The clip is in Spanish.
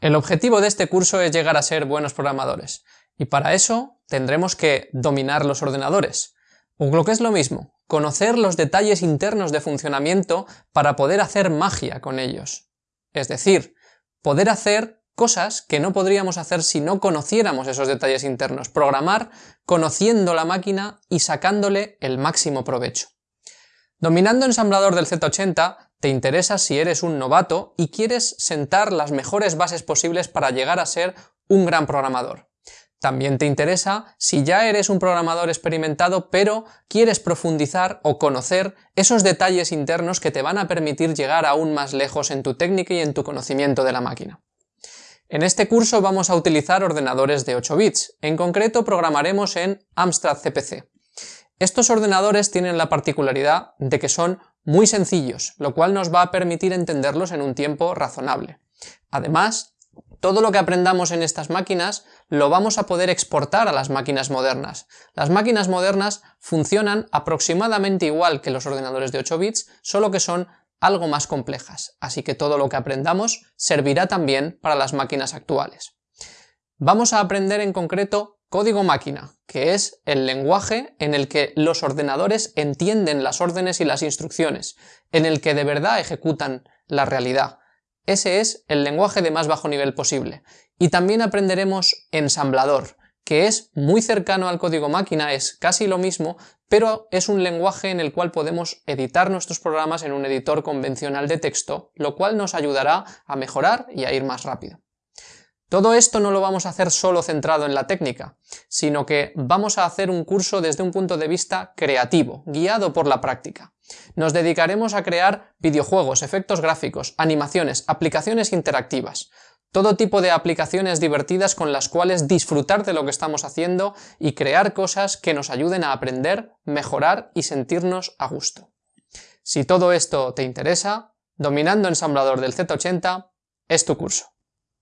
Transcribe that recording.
El objetivo de este curso es llegar a ser buenos programadores, y para eso tendremos que dominar los ordenadores, o lo que es lo mismo, conocer los detalles internos de funcionamiento para poder hacer magia con ellos. Es decir, poder hacer cosas que no podríamos hacer si no conociéramos esos detalles internos, programar conociendo la máquina y sacándole el máximo provecho. Dominando ensamblador del Z80, te interesa si eres un novato y quieres sentar las mejores bases posibles para llegar a ser un gran programador. También te interesa si ya eres un programador experimentado pero quieres profundizar o conocer esos detalles internos que te van a permitir llegar aún más lejos en tu técnica y en tu conocimiento de la máquina. En este curso vamos a utilizar ordenadores de 8 bits, en concreto programaremos en Amstrad CPC. Estos ordenadores tienen la particularidad de que son muy sencillos, lo cual nos va a permitir entenderlos en un tiempo razonable. Además, todo lo que aprendamos en estas máquinas lo vamos a poder exportar a las máquinas modernas. Las máquinas modernas funcionan aproximadamente igual que los ordenadores de 8 bits, solo que son algo más complejas, así que todo lo que aprendamos servirá también para las máquinas actuales. Vamos a aprender en concreto Código máquina, que es el lenguaje en el que los ordenadores entienden las órdenes y las instrucciones, en el que de verdad ejecutan la realidad. Ese es el lenguaje de más bajo nivel posible. Y también aprenderemos ensamblador, que es muy cercano al código máquina, es casi lo mismo, pero es un lenguaje en el cual podemos editar nuestros programas en un editor convencional de texto, lo cual nos ayudará a mejorar y a ir más rápido. Todo esto no lo vamos a hacer solo centrado en la técnica, sino que vamos a hacer un curso desde un punto de vista creativo, guiado por la práctica. Nos dedicaremos a crear videojuegos, efectos gráficos, animaciones, aplicaciones interactivas, todo tipo de aplicaciones divertidas con las cuales disfrutar de lo que estamos haciendo y crear cosas que nos ayuden a aprender, mejorar y sentirnos a gusto. Si todo esto te interesa, Dominando Ensamblador del Z80 es tu curso.